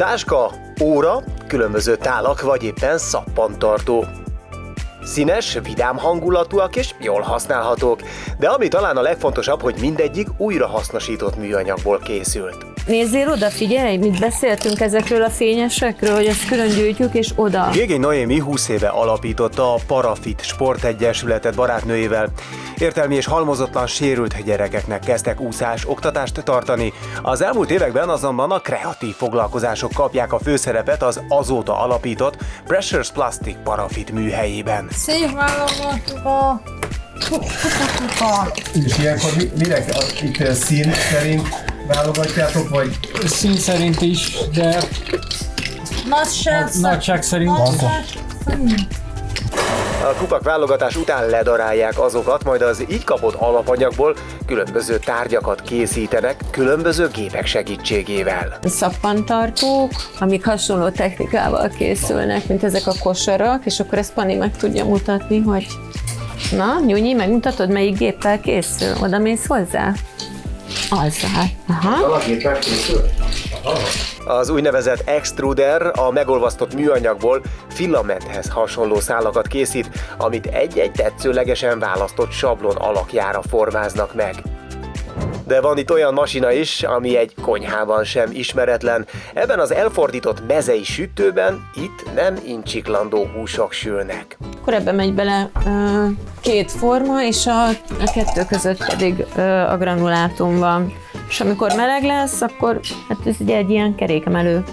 Táska, óra, különböző tálak vagy éppen szappantartó. Színes, vidám hangulatúak és jól használhatók, de ami talán a legfontosabb, hogy mindegyik újrahasznosított műanyagból készült. Nézzél oda, figyelj, mit beszéltünk ezekről a fényesekről, hogy ezt külön gyűjtjük, és oda. Gégény Noémi 20 éve alapította a Parafit Sportegyesületet barátnőjével. Értelmi és halmozotlan sérült gyerekeknek kezdtek úszás oktatást tartani. Az elmúlt években azonban a kreatív foglalkozások kapják a főszerepet az azóta alapított Pressures Plastic Parafit műhelyében. Szép válogatóba! És ilyenkor mi, mire itt szín szerint válogatjátok, vagy Szín szerint is, de Nagyság, nagyság szerint nagyság szerint. A kupak válogatás után ledarálják azokat, majd az így kapott alapanyagból különböző tárgyakat készítenek különböző gépek segítségével. Szappantartók, amik hasonló technikával készülnek, mint ezek a kosarak, és akkor ezt Pani meg tudja mutatni, hogy Na, Nyújnyi, megmutatod, melyik géppel készül? Oda mész hozzá? Azzal. Aha. Az úgynevezett extruder a megolvasztott műanyagból filamenthez hasonló szálakat készít, amit egy-egy tetszőlegesen választott sablon alakjára formáznak meg. De van itt olyan masina is, ami egy konyhában sem ismeretlen. Ebben az elfordított mezei sütőben itt nem incsiklandó húsok sülnek. Akkor ebbe megy bele ö, két forma, és a, a kettő között pedig ö, a granulátum van. És amikor meleg lesz, akkor hát ez ugye egy ilyen kerékemelő.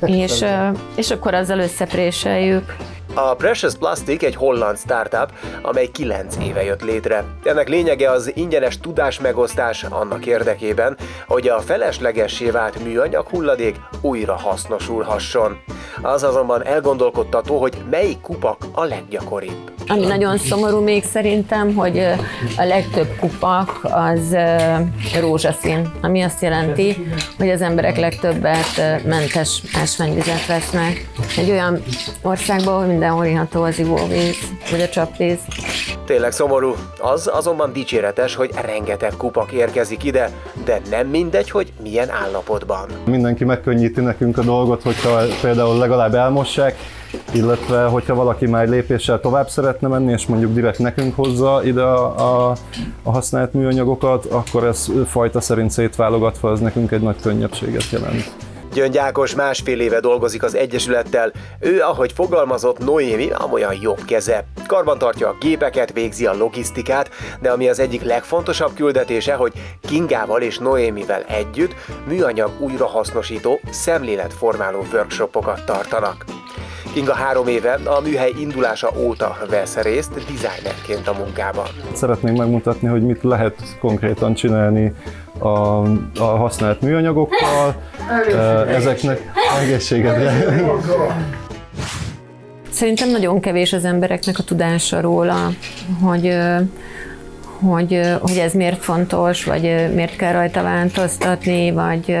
És, ö, és akkor azzal összepréseljük. A Precious Plastic egy holland startup, amely 9 éve jött létre. Ennek lényege az ingyenes tudásmegosztás annak érdekében, hogy a feleslegessé vált műanyag hulladék újra hasznosulhasson. Az azonban elgondolkodtató, hogy melyik kupak a leggyakoribb. Ami nagyon szomorú még szerintem, hogy a legtöbb kupak az rózsaszín, ami azt jelenti, hogy az emberek legtöbbet mentes ásványvizet vesznek. Egy olyan országban, ahol mindenhol iható az ivóvíz, vagy a csapvíz. Tényleg szomorú. Az azonban dicséretes, hogy rengeteg kupak érkezik ide, de nem mindegy, hogy milyen állapotban. mindenki megkönnyíti nekünk a dolgot, hogyha például legalább elmossák, illetve hogyha valaki már lépéssel tovább szeretne menni, és mondjuk direkt nekünk hozza ide a, a, a használt műanyagokat, akkor ez fajta szerint szétválogatva az nekünk egy nagy könnyebbséget jelent. Gyöngy Ákos másfél éve dolgozik az Egyesülettel. Ő, ahogy fogalmazott, Noémi amolyan jobb keze. Karban tartja a gépeket, végzi a logisztikát, de ami az egyik legfontosabb küldetése, hogy Kingával és Noémivel együtt műanyag újrahasznosító, szemléletformáló workshopokat tartanak. Kinga három éve a műhely indulása óta vesz részt designerként a munkában. Szeretnénk megmutatni, hogy mit lehet konkrétan csinálni a, a használt műanyagokkal, ezeknek egészségedre. Szerintem nagyon kevés az embereknek a tudása róla, hogy, hogy, hogy ez miért fontos, vagy miért kell rajta változtatni, vagy,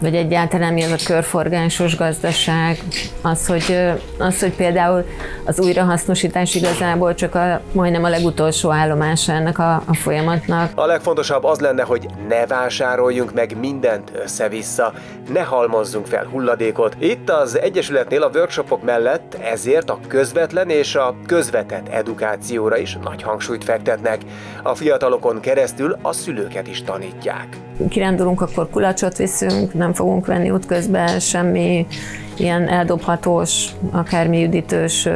vagy egyáltalán mi az a körforgásos gazdaság, az, hogy, az, hogy például az újrahasznosítás igazából csak a, majdnem a legutolsó állomása ennek a, a folyamatnak. A legfontosabb az lenne, hogy ne vásároljunk meg mindent össze-vissza, ne halmozzunk fel hulladékot. Itt az Egyesületnél a workshopok mellett ezért a közvetlen és a közvetett edukációra is nagy hangsúlyt fektetnek. A fiatalokon keresztül a szülőket is tanítják. Kirándulunk, akkor kulacsot viszünk, nem fogunk venni útközben semmi ilyen eldobhatós, akármi üdítős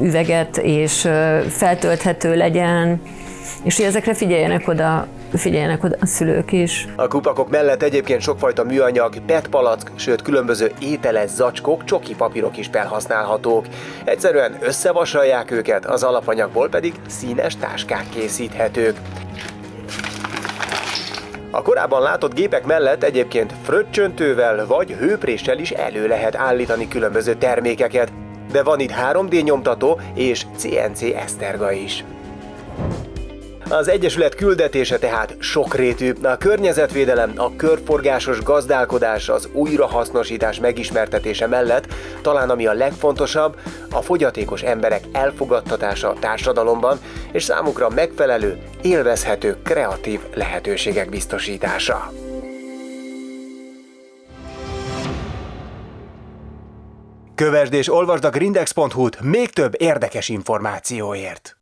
üveget, és feltölthető legyen, és hogy ezekre figyeljenek oda, figyeljenek oda a szülők is. A kupakok mellett egyébként sokfajta műanyag, PET palack, sőt különböző ételes zacskók, csoki papírok is felhasználhatók. Egyszerűen összevasalják őket, az alapanyagból pedig színes táskák készíthetők. A korábban látott gépek mellett egyébként fröccsöntővel vagy hőpréssel is elő lehet állítani különböző termékeket, de van itt 3D nyomtató és CNC eszterga is. Az Egyesület küldetése tehát sokrétű. A környezetvédelem, a körforgásos gazdálkodás, az újrahasznosítás megismertetése mellett talán ami a legfontosabb, a fogyatékos emberek elfogadtatása a társadalomban, és számukra megfelelő, élvezhető, kreatív lehetőségek biztosítása. Kövesd és olvasd a grindex.hu-t még több érdekes információért!